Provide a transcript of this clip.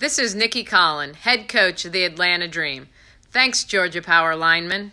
This is Nikki Collin, head coach of the Atlanta Dream. Thanks, Georgia Power lineman.